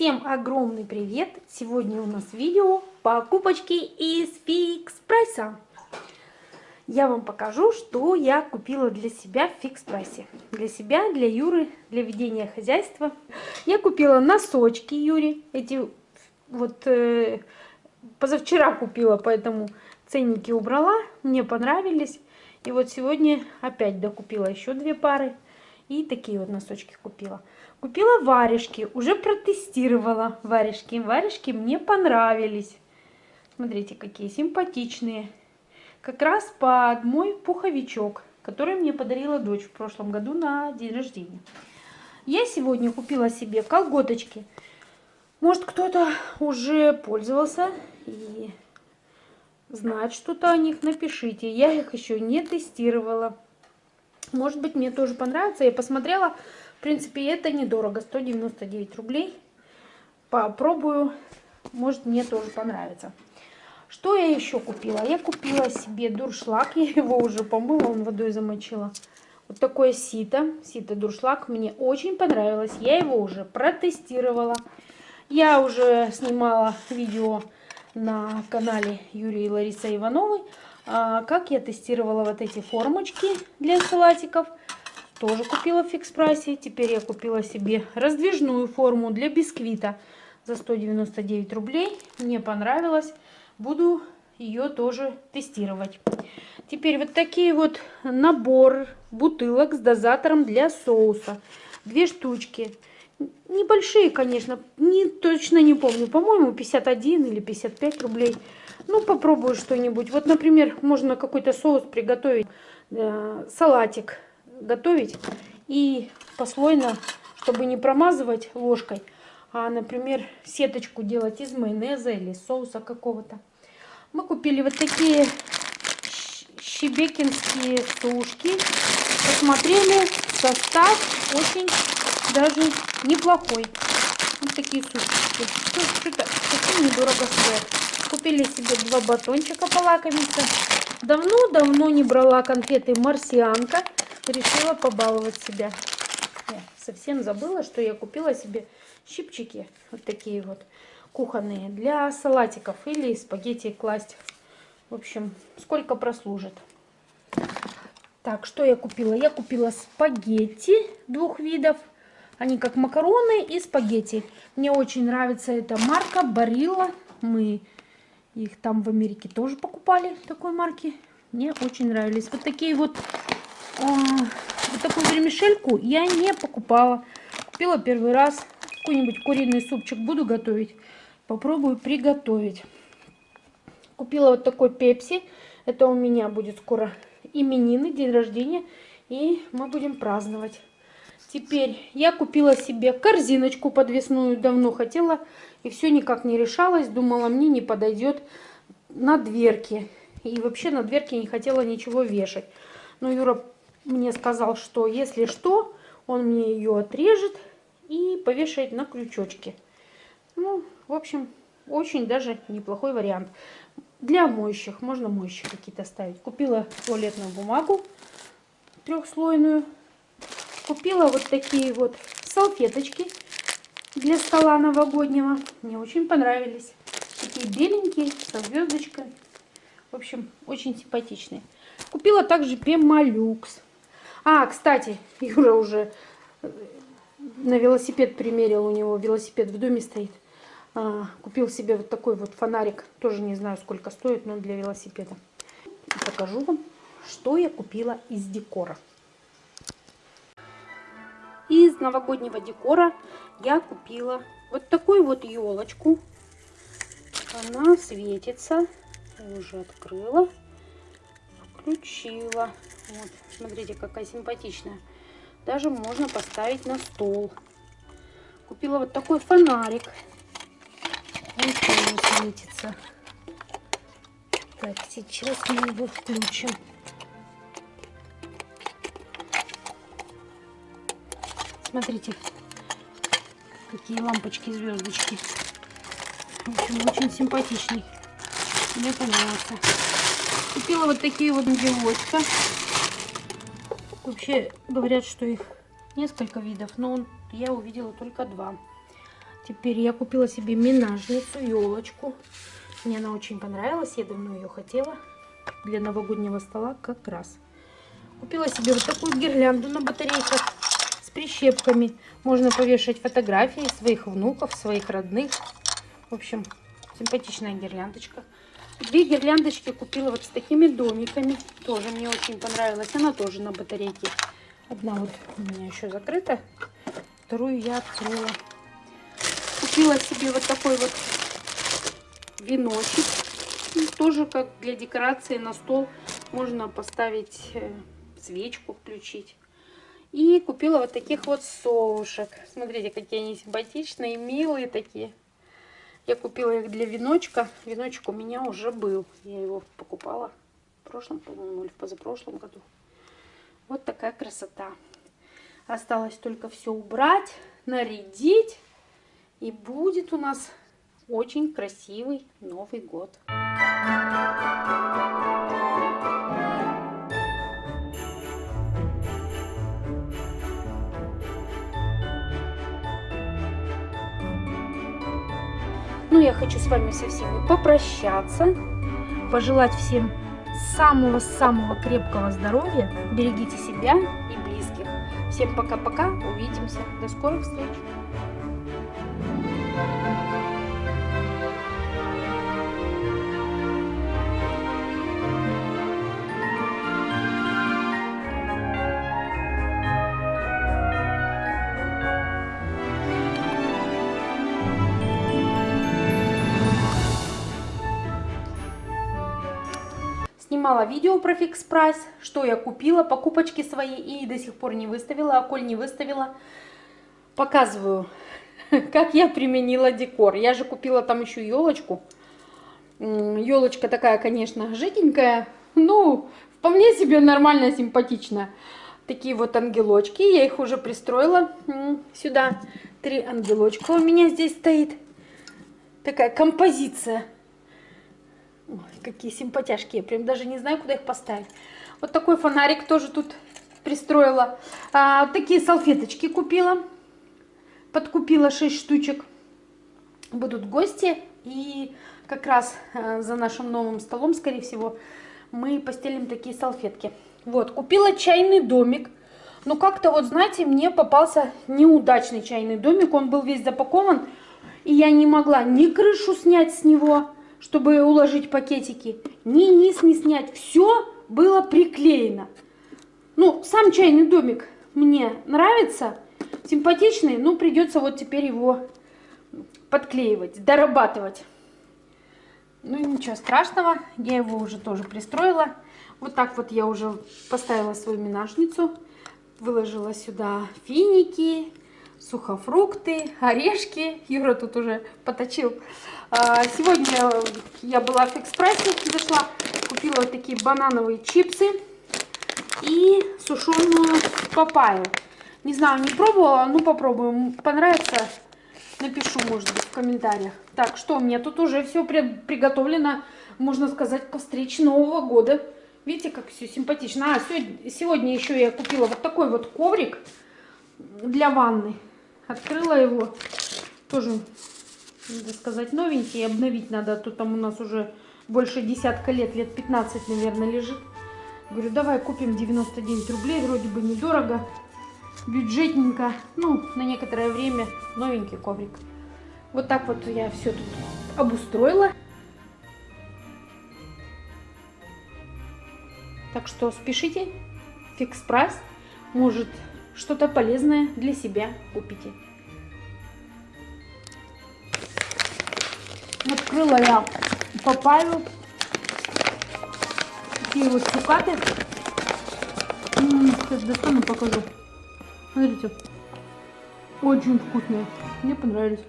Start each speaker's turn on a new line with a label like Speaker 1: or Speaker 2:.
Speaker 1: Всем огромный привет! Сегодня у нас видео покупочки из фикс прайса. Я вам покажу, что я купила для себя в фикс прайсе. Для себя, для Юры, для ведения хозяйства. Я купила носочки Юре. Эти вот э, позавчера купила, поэтому ценники убрала. Мне понравились. И вот сегодня опять докупила еще две пары. И такие вот носочки купила. Купила варежки, уже протестировала варежки. Варежки мне понравились. Смотрите, какие симпатичные. Как раз под мой пуховичок, который мне подарила дочь в прошлом году на день рождения. Я сегодня купила себе колготочки. Может, кто-то уже пользовался и знает что-то о них, напишите. Я их еще не тестировала. Может быть, мне тоже понравится. Я посмотрела в принципе, это недорого, 199 рублей. Попробую, может мне тоже понравится. Что я еще купила? Я купила себе дуршлаг, я его уже помыла, он водой замочила. Вот такое сито, сито дуршлаг, мне очень понравилось. Я его уже протестировала. Я уже снимала видео на канале Юрия и Лариса Ивановой, а, как я тестировала вот эти формочки для салатиков тоже купила в фикс прайсе. Теперь я купила себе раздвижную форму для бисквита за 199 рублей. Мне понравилось. Буду ее тоже тестировать. Теперь вот такие вот набор бутылок с дозатором для соуса. Две штучки. Небольшие, конечно, не, точно не помню. По-моему, 51 или 55 рублей. Ну, попробую что-нибудь. Вот, например, можно какой-то соус приготовить. Э, салатик готовить и послойно, чтобы не промазывать ложкой, а, например, сеточку делать из майонеза или соуса какого-то. Мы купили вот такие щебекинские сушки. Посмотрели, состав очень даже неплохой. Вот такие сушки. Что-то совсем недорого стоят. Купили себе два батончика полакомиться. Давно-давно не брала конфеты марсианка решила побаловать себя. Я совсем забыла, что я купила себе щипчики, вот такие вот кухонные, для салатиков или спагетти класть. В общем, сколько прослужит. Так, что я купила? Я купила спагетти двух видов. Они как макароны и спагетти. Мне очень нравится эта марка Барилла. Мы их там в Америке тоже покупали, такой марки. Мне очень нравились. Вот такие вот вот такую вермишельку я не покупала. Купила первый раз. Какой-нибудь куриный супчик буду готовить. Попробую приготовить. Купила вот такой пепси. Это у меня будет скоро именины, день рождения. И мы будем праздновать. Теперь я купила себе корзиночку подвесную. Давно хотела. И все никак не решалась. Думала, мне не подойдет на дверки. И вообще на дверки не хотела ничего вешать. Но Юра мне сказал, что если что, он мне ее отрежет и повешает на крючочки. Ну, в общем, очень даже неплохой вариант. Для моющих, можно моющие какие-то ставить. Купила туалетную бумагу трехслойную. Купила вот такие вот салфеточки для стола новогоднего. Мне очень понравились. Такие беленькие, со звездочкой. В общем, очень симпатичные. Купила также пемолюкс. А, кстати, Юра уже э, на велосипед примерил, у него велосипед в доме стоит. А, купил себе вот такой вот фонарик, тоже не знаю сколько стоит, но для велосипеда. Покажу вам, что я купила из декора. Из новогоднего декора я купила вот такую вот елочку. Она светится. Уже открыла. Включила. Вот, смотрите, какая симпатичная. Даже можно поставить на стол. Купила вот такой фонарик. Он тоже светится. Так, сейчас мы его включим. Смотрите, какие лампочки, звездочки. В общем, очень симпатичный. Мне понравился. Купила вот такие вот ангелочка. Вообще говорят, что их несколько видов, но я увидела только два. Теперь я купила себе минажницу, елочку. Мне она очень понравилась, я давно ее хотела. Для новогоднего стола как раз. Купила себе вот такую гирлянду на батарейках с прищепками. Можно повешать фотографии своих внуков, своих родных. В общем, симпатичная гирляндочка. Две гирляндочки купила вот с такими домиками. Тоже мне очень понравилась. Она тоже на батарейке. Одна вот у меня еще закрыта. Вторую я открыла. Купила себе вот такой вот веночек. Ну, тоже как для декорации на стол. Можно поставить э, свечку, включить. И купила вот таких вот совушек. Смотрите, какие они симпатичные, милые такие. Я купила их для веночка. Веночек у меня уже был. Я его покупала в прошлом, по-моему, или в позапрошлом году. Вот такая красота. Осталось только все убрать, нарядить. И будет у нас очень красивый Новый год. Ну, я хочу с вами со всеми попрощаться, пожелать всем самого-самого крепкого здоровья. Берегите себя и близких. Всем пока-пока, увидимся. До скорых встреч. Снимала видео про фикс прайс, что я купила, покупочки свои и до сих пор не выставила, а коль не выставила, показываю, как я применила декор. Я же купила там еще елочку. Елочка такая, конечно, жиденькая, ну, вполне себе нормально, симпатичная. Такие вот ангелочки, я их уже пристроила сюда. Три ангелочка у меня здесь стоит. Такая композиция. Ой, какие симпатяшки. Я прям даже не знаю, куда их поставить. Вот такой фонарик тоже тут пристроила. А, такие салфеточки купила. Подкупила 6 штучек. Будут гости. И как раз а, за нашим новым столом, скорее всего, мы постелим такие салфетки. Вот, купила чайный домик. Но как-то вот, знаете, мне попался неудачный чайный домик. Он был весь запакован. И я не могла ни крышу снять с него, чтобы уложить пакетики, ни низ не снять. Все было приклеено. Ну, сам чайный домик мне нравится, симпатичный, но придется вот теперь его подклеивать, дорабатывать. Ну ничего страшного, я его уже тоже пристроила. Вот так вот я уже поставила свою минажницу, выложила сюда финики, сухофрукты, орешки. Юра тут уже поточил. А, сегодня я была в экспрессе, зашла, купила вот такие банановые чипсы и сушеную папайю. Не знаю, не пробовала, ну попробуем. Понравится, напишу, может быть, в комментариях. Так, что, у меня тут уже все приготовлено, можно сказать, по встрече Нового года. Видите, как все симпатично. А, сегодня, сегодня еще я купила вот такой вот коврик для ванны. Открыла его. Тоже, надо сказать, новенький. Обновить надо. А то там у нас уже больше десятка лет, лет 15, наверное, лежит. Говорю, давай купим 99 рублей. Вроде бы недорого. Бюджетненько. Ну, на некоторое время новенький коврик. Вот так вот я все тут обустроила. Так что спешите. Фикс прайс. Может что-то полезное для себя купите. Открыла я папайю. Такие вот цукаты. Сейчас достану, покажу. Смотрите. Очень вкусные. Мне понравились.